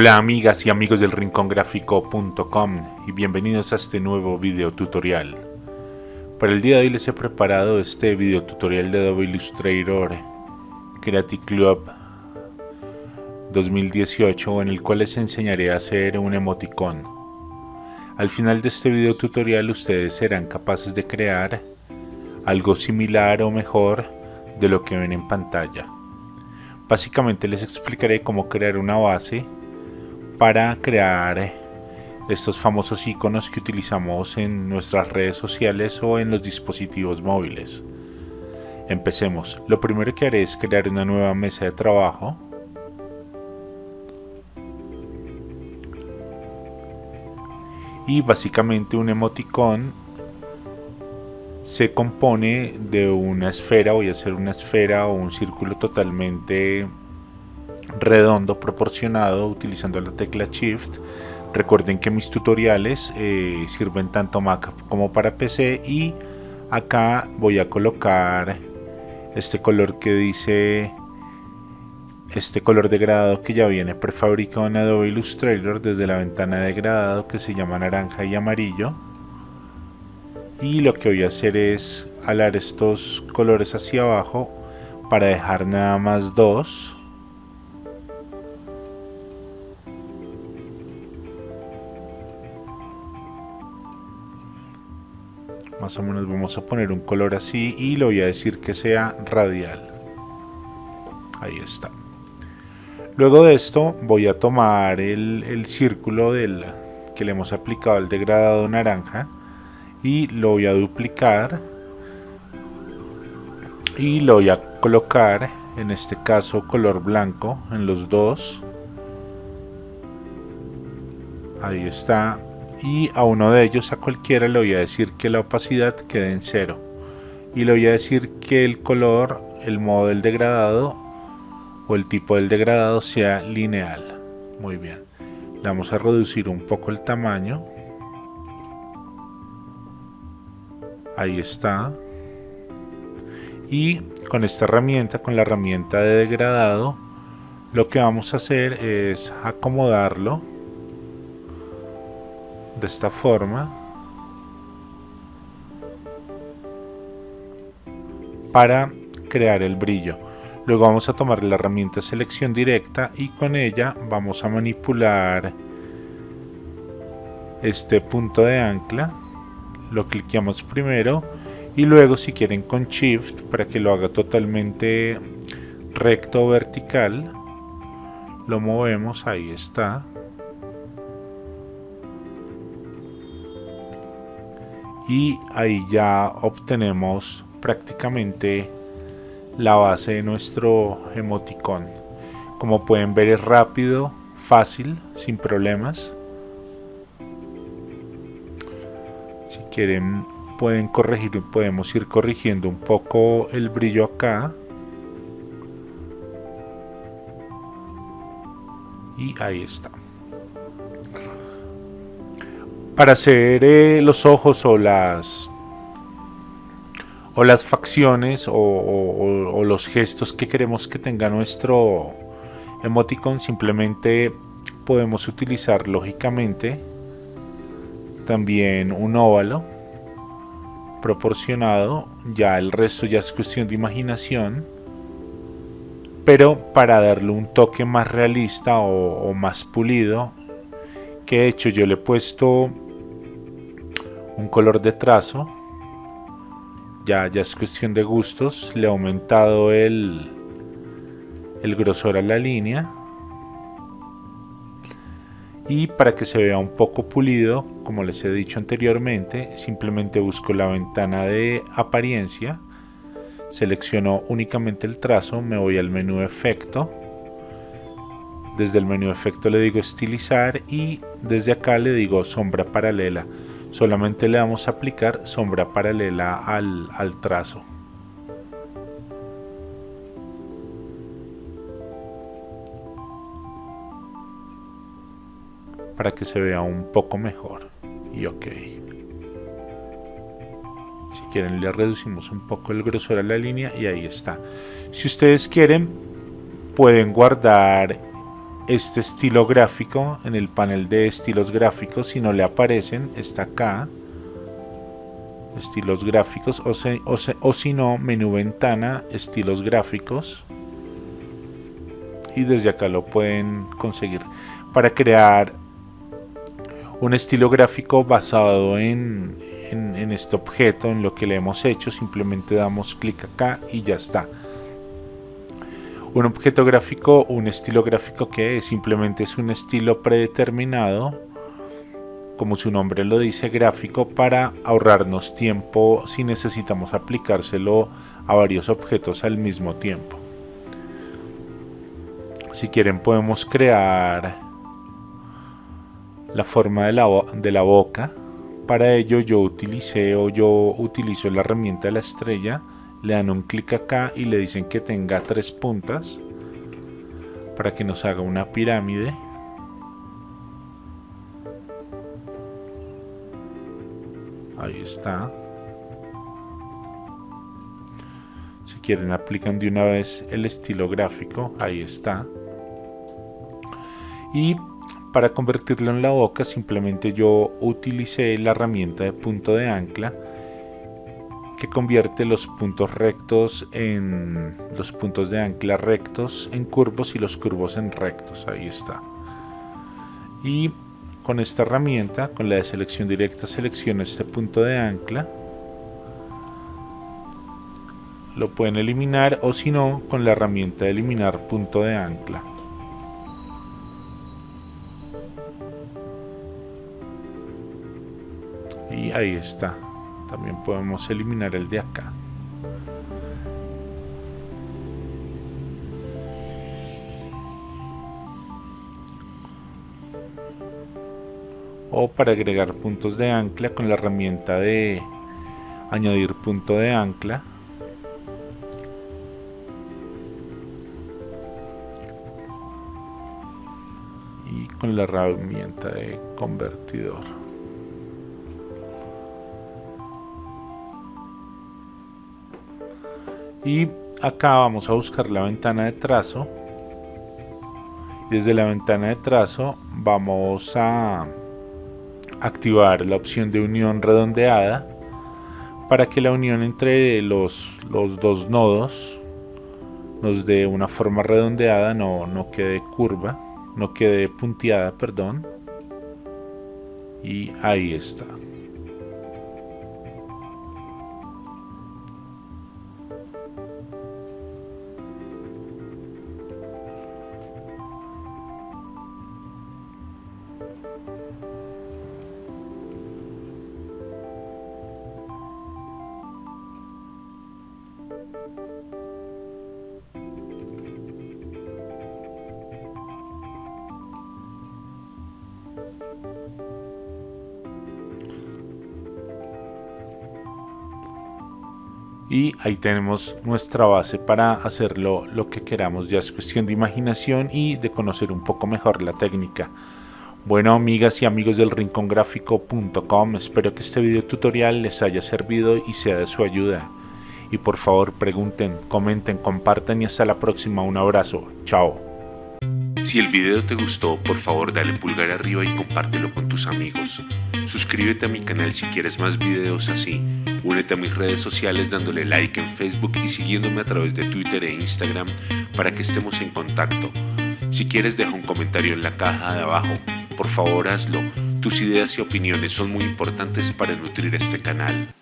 Hola amigas y amigos del rincongráfico.com y bienvenidos a este nuevo video tutorial. Para el día de hoy les he preparado este video tutorial de Adobe Illustrator Creative Club 2018 en el cual les enseñaré a hacer un emoticón. Al final de este video tutorial ustedes serán capaces de crear algo similar o mejor de lo que ven en pantalla. Básicamente les explicaré cómo crear una base para crear estos famosos iconos que utilizamos en nuestras redes sociales o en los dispositivos móviles. Empecemos. Lo primero que haré es crear una nueva mesa de trabajo. Y básicamente un emoticón se compone de una esfera, voy a hacer una esfera o un círculo totalmente redondo proporcionado utilizando la tecla Shift. Recuerden que mis tutoriales eh, sirven tanto Mac como para PC y acá voy a colocar este color que dice este color degradado que ya viene prefabricado en Adobe Illustrator desde la ventana de degradado que se llama naranja y amarillo y lo que voy a hacer es alar estos colores hacia abajo para dejar nada más dos más o menos vamos a poner un color así y lo voy a decir que sea radial. Ahí está. Luego de esto voy a tomar el, círculo del, que le hemos aplicado al degradado naranja y lo voy a duplicar y lo voy a colocar en este caso color blanco en los dos. Ahí está y a uno de ellos, a cualquiera, le voy a decir que la opacidad quede en cero y le voy a decir que el color, el modo del degradado o el tipo del degradado sea lineal. Muy bien. Le vamos a reducir un poco el tamaño. Ahí está. Y con esta herramienta, con la herramienta de degradado, lo que vamos a hacer es acomodarlo de esta forma para crear el brillo. Luego vamos a tomar la herramienta selección directa y con ella vamos a manipular este punto de ancla. Lo cliqueamos primero y luego si quieren con shift para que lo haga totalmente recto o vertical lo movemos ahí está y ahí ya obtenemos prácticamente la base de nuestro emoticón. Como pueden ver es rápido fácil sin problemas. Si quieren pueden corregir podemos ir corrigiendo un poco el brillo acá. Y ahí está para hacer eh, los ojos o las o las facciones o, los gestos que queremos que tenga nuestro emoticon simplemente podemos utilizar lógicamente también un óvalo proporcionado. Ya el resto ya es cuestión de imaginación pero para darle un toque más realista o, o más pulido que he hecho yo le he puesto un color de trazo. Ya, ya es cuestión de gustos. Le he aumentado el, el grosor a la línea. Y para que se vea un poco pulido como les he dicho anteriormente simplemente busco la ventana de apariencia. Selecciono únicamente el trazo me voy al menú efecto. Desde el menú efecto le digo estilizar y desde acá le digo sombra paralela solamente le vamos a aplicar sombra paralela al, al trazo. Para que se vea un poco mejor. Y ok. Si quieren le reducimos un poco el grosor a la línea y ahí está. Si ustedes quieren pueden guardar este estilo gráfico en el panel de estilos gráficos. Si no le aparecen, está acá. Estilos gráficos o, si no, menú ventana, estilos gráficos. Y desde acá lo pueden conseguir. Para crear un estilo gráfico basado en, en, este objeto, en lo que le hemos hecho, simplemente damos clic acá y ya está. Un objeto gráfico, un estilo gráfico que simplemente es un estilo predeterminado, como su nombre lo dice, gráfico para ahorrarnos tiempo si necesitamos aplicárselo a varios objetos al mismo tiempo. Si quieren podemos crear la forma de la, de la boca para ello yo utilicé o yo utilizo la herramienta de la estrella, le dan un clic acá y le dicen que tenga tres puntas para que nos haga una pirámide. Ahí está. Si quieren aplican de una vez el estilo gráfico, ahí está. Y para convertirlo en la boca simplemente yo utilicé la herramienta de punto de ancla que convierte los puntos rectos en los puntos de ancla rectos en curvos y los curvos en rectos. Ahí está. Y con esta herramienta, con la de selección directa, selecciono este punto de ancla. Lo pueden eliminar o si no, con la herramienta de eliminar punto de ancla. y ahí está también podemos eliminar el de acá. O para agregar puntos de ancla con la herramienta de añadir punto de ancla. Y con la herramienta de convertidor y acá vamos a buscar la ventana de trazo desde la ventana de trazo vamos a activar la opción de unión redondeada para que la unión entre los, los dos nodos nos dé una forma redondeada, no, no quede curva, no quede punteada, perdón. Y ahí está. Y ahí tenemos nuestra base para hacerlo lo que queramos. Ya es cuestión de imaginación y de conocer un poco mejor la técnica bueno amigas y amigos del rincongráfico.com espero que este video tutorial les haya servido y sea de su ayuda y por favor pregunten, comenten, compartan y hasta la próxima un abrazo, chao si el video te gustó, por favor dale pulgar arriba y compártelo con tus amigos. Suscríbete a mi canal si quieres más videos así. Únete a mis redes sociales dándole like en Facebook y siguiéndome a través de Twitter e Instagram para que estemos en contacto. Si quieres deja un comentario en la caja de abajo. Por favor hazlo. Tus ideas y opiniones son muy importantes para nutrir este canal.